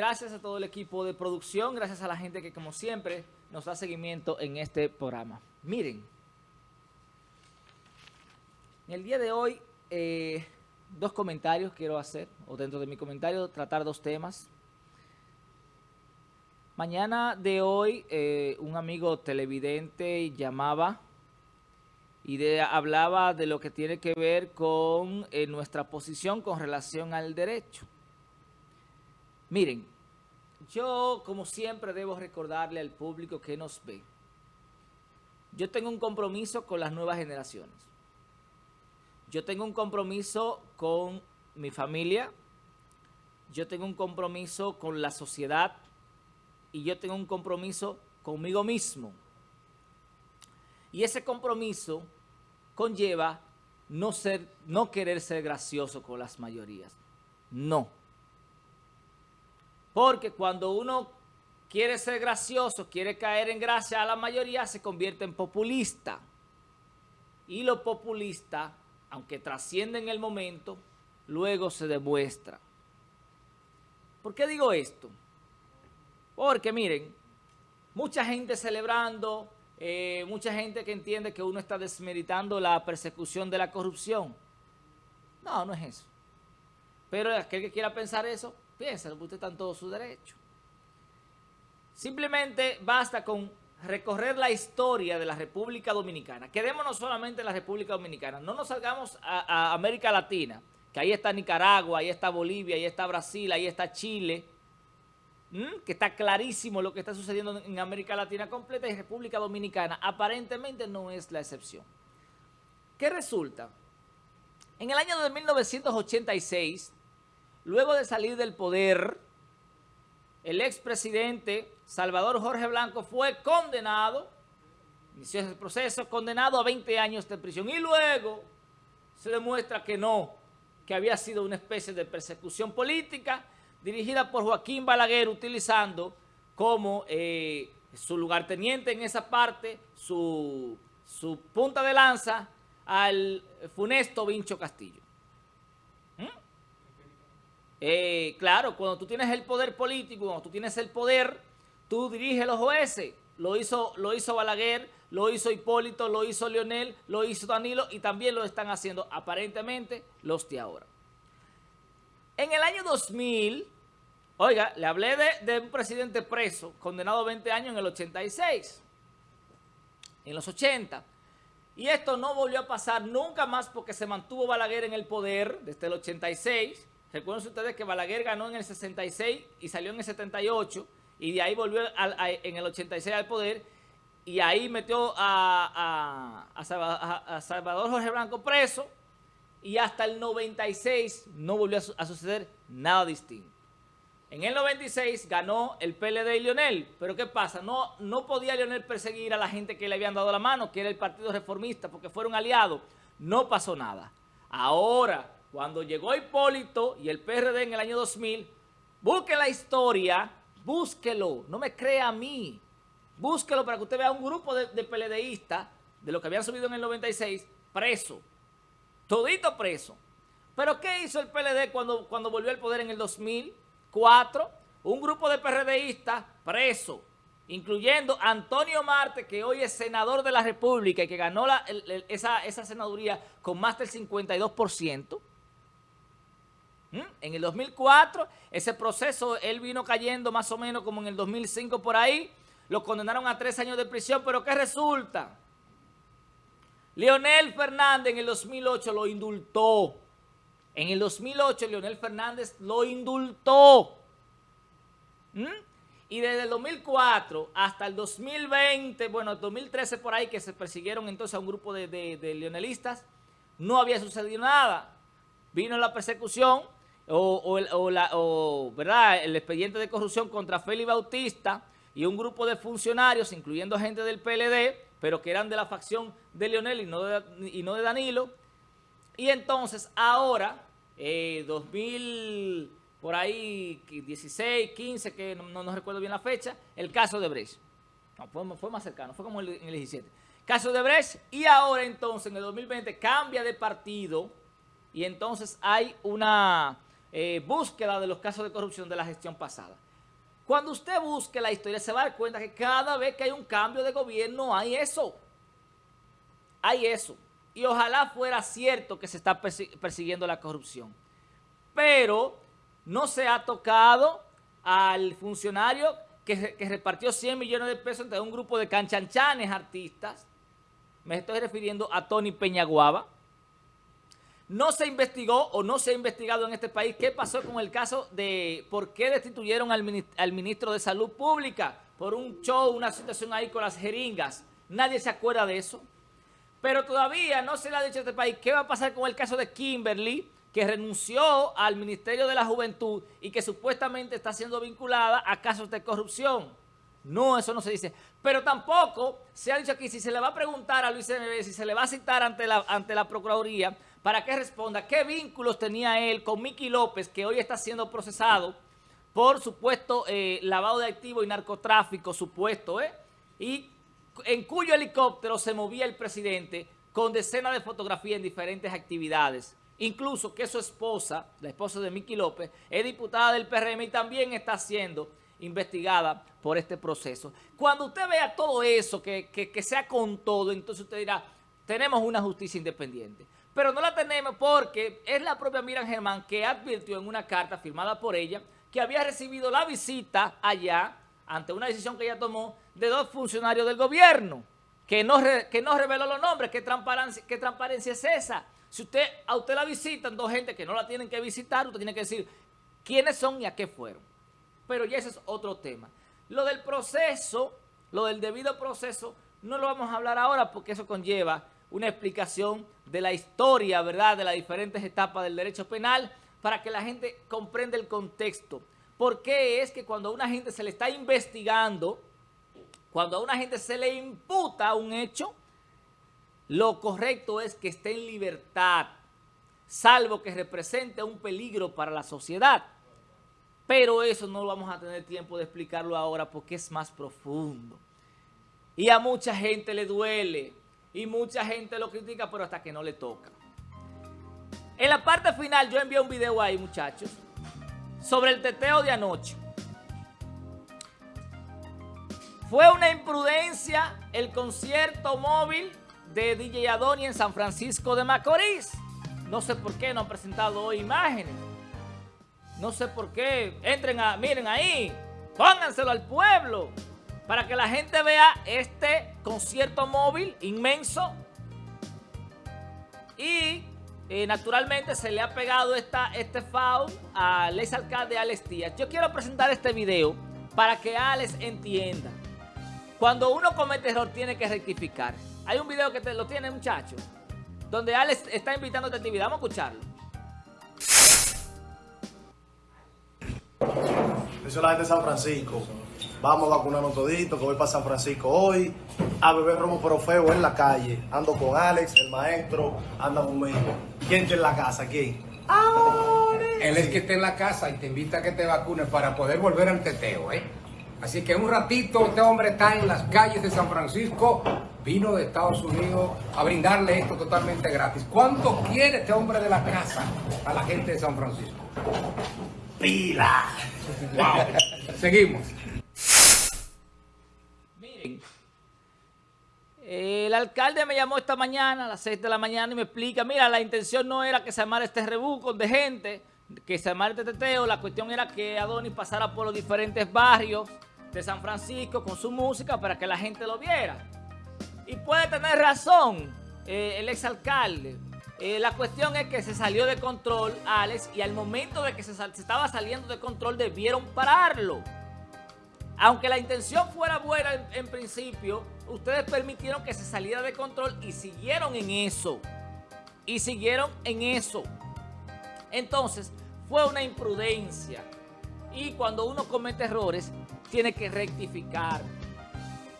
gracias a todo el equipo de producción, gracias a la gente que como siempre nos da seguimiento en este programa. Miren, en el día de hoy, eh, dos comentarios quiero hacer, o dentro de mi comentario tratar dos temas. Mañana de hoy, eh, un amigo televidente llamaba y hablaba de lo que tiene que ver con eh, nuestra posición con relación al derecho. Miren, yo como siempre debo recordarle al público que nos ve. Yo tengo un compromiso con las nuevas generaciones. Yo tengo un compromiso con mi familia. Yo tengo un compromiso con la sociedad. Y yo tengo un compromiso conmigo mismo. Y ese compromiso conlleva no, ser, no querer ser gracioso con las mayorías. No. Porque cuando uno quiere ser gracioso, quiere caer en gracia a la mayoría, se convierte en populista. Y lo populista, aunque trasciende en el momento, luego se demuestra. ¿Por qué digo esto? Porque miren, mucha gente celebrando, eh, mucha gente que entiende que uno está desmeritando la persecución de la corrupción. No, no es eso. Pero aquel que quiera pensar eso, piensa, usted está en todo su derecho. Simplemente basta con recorrer la historia de la República Dominicana. Quedémonos solamente en la República Dominicana. No nos salgamos a, América Latina, que ahí está Nicaragua, ahí está Bolivia, ahí está Brasil, ahí está Chile, que está clarísimo lo que está sucediendo en América Latina completa y República Dominicana aparentemente no es la excepción. ¿Qué resulta? En el año de 1986, Luego de salir del poder, el expresidente Salvador Jorge Blanco fue condenado, inició ese proceso, condenado a 20 años de prisión. Y luego se demuestra que no, que había sido una especie de persecución política dirigida por Joaquín Balaguer utilizando como eh, su lugarteniente en esa parte, su, su punta de lanza al funesto Vincho Castillo. Eh, claro, cuando tú tienes el poder político, cuando tú tienes el poder, tú diriges los jueces. Lo hizo, lo hizo Balaguer, lo hizo Hipólito, lo hizo Leonel, lo hizo Danilo y también lo están haciendo aparentemente los de ahora. En el año 2000, oiga, le hablé de, de un presidente preso, condenado a 20 años en el 86, en los 80. Y esto no volvió a pasar nunca más porque se mantuvo Balaguer en el poder desde el 86 Recuerden ustedes que Balaguer ganó en el 66 y salió en el 78 y de ahí volvió en el 86 al poder y ahí metió a, Salvador Jorge Blanco preso y hasta el 96 no volvió a, suceder nada distinto. En el 96 ganó el PLD y Lionel, pero ¿qué pasa? No, no podía Lionel perseguir a la gente que le habían dado la mano, que era el Partido Reformista, porque fueron aliados. No pasó nada. Ahora cuando llegó Hipólito y el PRD en el año 2000, busque la historia, búsquelo, no me crea a mí. Búsquelo para que usted vea un grupo de, de PLDistas, de los que habían subido en el 96, preso. Todito preso. Pero ¿qué hizo el PLD cuando, cuando volvió al poder en el 2004? Un grupo de PRDistas preso, incluyendo Antonio Marte, que hoy es senador de la República y que ganó esa, esa senaduría con más del 52%. ¿Mm? En el 2004, ese proceso, él vino cayendo más o menos como en el 2005 por ahí. Lo condenaron a tres años de prisión, pero ¿qué resulta? Leonel Fernández en el 2008 lo indultó. En el 2008 Leonel Fernández lo indultó. ¿Mm? Y desde el 2004 hasta el 2020, bueno, el 2013 por ahí que se persiguieron entonces a un grupo de, de leonelistas, no había sucedido nada. Vino la persecución, o, ¿verdad? el expediente de corrupción contra Félix Bautista y un grupo de funcionarios, incluyendo gente del PLD, pero que eran de la facción de Leonel y no de, Danilo. Y entonces ahora, 2000, eh, por ahí 16, 15, que no, recuerdo bien la fecha, el caso de Brecht. No, fue, más cercano, fue como en el 17. Caso de Brecht y ahora entonces en el 2020 cambia de partido y entonces hay una eh, búsqueda de los casos de corrupción de la gestión pasada. Cuando usted busque la historia se va a dar cuenta que cada vez que hay un cambio de gobierno hay eso. Hay eso. Y ojalá fuera cierto que se está persiguiendo la corrupción. Pero no se ha tocado al funcionario que, repartió 100 millones de pesos entre un grupo de canchanchanes artistas. Me estoy refiriendo a Tony Peñaguaba. No se investigó o no se ha investigado en este país qué pasó con el caso de por qué destituyeron al, ministro de Salud Pública por un show, una situación ahí con las jeringas. Nadie se acuerda de eso. Pero todavía no se le ha dicho a este país qué va a pasar con el caso de Kimberly, que renunció al Ministerio de la Juventud y que supuestamente está siendo vinculada a casos de corrupción. No, eso no se dice. Pero tampoco se ha dicho aquí, si se le va a preguntar a Luis N.B., si se le va a citar ante la, ante la Procuraduría, para que responda qué vínculos tenía él con Miki López, que hoy está siendo procesado por supuesto eh, lavado de activos y narcotráfico, supuesto, ¿eh? Y en cuyo helicóptero se movía el presidente con decenas de fotografías en diferentes actividades. Incluso que su esposa, la esposa de Miki López, es diputada del PRM y también está siendo investigada por este proceso. Cuando usted vea todo eso, que, que, sea con todo, entonces usted dirá, tenemos una justicia independiente. Pero no la tenemos porque es la propia Miriam Germán que advirtió en una carta firmada por ella que había recibido la visita allá, ante una decisión que ella tomó, de dos funcionarios del gobierno, que no, que no reveló los nombres, ¿qué transparencia, qué transparencia es esa? Si usted a usted la visitan dos gente que no la tienen que visitar, usted tiene que decir quiénes son y a qué fueron. Pero ya ese es otro tema. Lo del proceso, lo del debido proceso, no lo vamos a hablar ahora porque eso conlleva una explicación de la historia, ¿verdad?, de las diferentes etapas del derecho penal para que la gente comprenda el contexto. ¿Por qué es que cuando a una gente se le está investigando, cuando a una gente se le imputa un hecho, lo correcto es que esté en libertad, salvo que represente un peligro para la sociedad. Pero eso no vamos a tener tiempo de explicarlo ahora porque es más profundo. Y a mucha gente le duele y mucha gente lo critica, pero hasta que no le toca. En la parte final yo envié un video ahí, muchachos, sobre el teteo de anoche. Fue una imprudencia el concierto móvil de DJ Adoni en San Francisco de Macorís. No sé por qué no han presentado hoy imágenes. No sé por qué. Entren a, miren ahí, pónganselo al pueblo para que la gente vea este concierto móvil inmenso. Y eh, naturalmente se le ha pegado esta, este foul al ex alcalde Alex Díaz. Yo quiero presentar este video para que Alex entienda. Cuando uno comete error tiene que rectificar. Hay un video que te lo tiene, muchacho, donde Alex está invitando a esta actividad. Vamos a escucharlo. Eso es la gente de San Francisco. Vamos a vacunarnos todito, que voy para San Francisco hoy a beber romo pero feo en la calle. Ando con Alex, el maestro, anda conmigo. ¿Quién está en la casa? ¿Quién? Él es que está en la casa y te invita a que te vacunes para poder volver al teteo, ¿eh? Así que un ratito este hombre está en las calles de San Francisco vino de Estados Unidos a brindarle esto totalmente gratis. ¿Cuánto quiere este hombre de la casa a la gente de San Francisco? ¡Pila! ¡Wow! Seguimos. El alcalde me llamó esta mañana a las 6 de la mañana y me explica, mira, la intención no era que se armara este rebuco de gente, que se armara este teteo, la cuestión era que Adonis pasara por los diferentes barrios de San Francisco con su música para que la gente lo viera. Y puede tener razón eh, el exalcalde. Eh, la cuestión es que se salió de control, Alex, y al momento de que se, estaba saliendo de control debieron pararlo. Aunque la intención fuera buena en, principio, ustedes permitieron que se saliera de control y siguieron en eso. Y siguieron en eso. Entonces, fue una imprudencia. Y cuando uno comete errores, tiene que rectificar.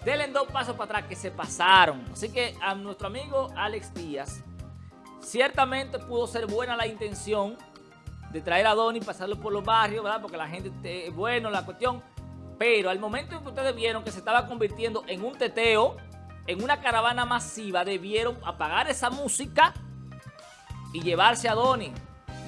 Denle dos pasos para atrás que se pasaron. Así que a nuestro amigo Alex Díaz, ciertamente pudo ser buena la intención de traer a Donny, pasarlo por los barrios, ¿verdad? Porque la gente bueno, la cuestión. Pero al momento en que ustedes vieron que se estaba convirtiendo en un teteo, en una caravana masiva, debieron apagar esa música y llevarse a Donny.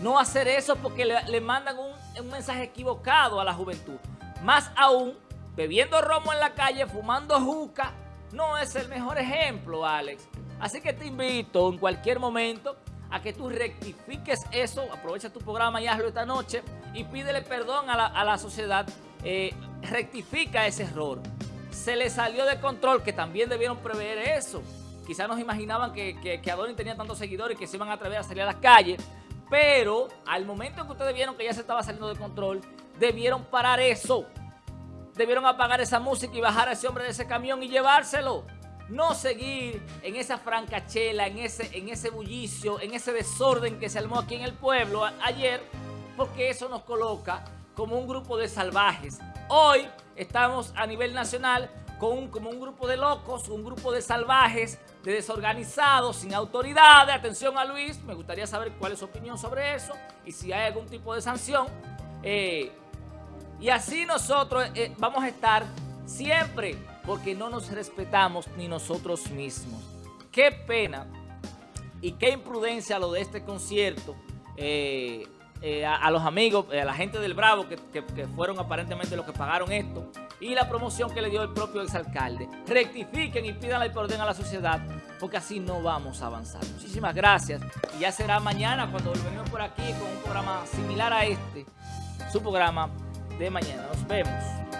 No hacer eso porque le, mandan un, un mensaje equivocado a la juventud. Más aún, bebiendo romo en la calle, fumando juca, no es el mejor ejemplo, Alex. Así que te invito en cualquier momento a que tú rectifiques eso, aprovecha tu programa y hazlo esta noche y pídele perdón a la, sociedad, eh, rectifica ese error. Se le salió de control, que también debieron prever eso. Quizás nos imaginaban que, que, Adonis tenía tantos seguidores que se iban a atrever a salir a las calles, pero al momento en que ustedes vieron que ya se estaba saliendo de control, debieron parar eso. Debieron apagar esa música y bajar a ese hombre de ese camión y llevárselo. No seguir en esa francachela, en ese, en ese bullicio, en ese desorden que se armó aquí en el pueblo ayer, porque eso nos coloca como un grupo de salvajes. Hoy estamos a nivel nacional con como un grupo de locos, un grupo de salvajes, de desorganizados, sin autoridad. Atención a Luis, me gustaría saber cuál es su opinión sobre eso y si hay algún tipo de sanción. Eh, y así nosotros eh, vamos a estar siempre porque no nos respetamos ni nosotros mismos. Qué pena y qué imprudencia lo de este concierto. Eh, a, los amigos, a la gente del Bravo que, que, fueron aparentemente los que pagaron esto y la promoción que le dio el propio exalcalde. Rectifiquen y pidan el perdón a la sociedad porque así no vamos a avanzar. Muchísimas gracias y ya será mañana cuando volvemos por aquí con un programa similar a este, su programa de mañana. Nos vemos.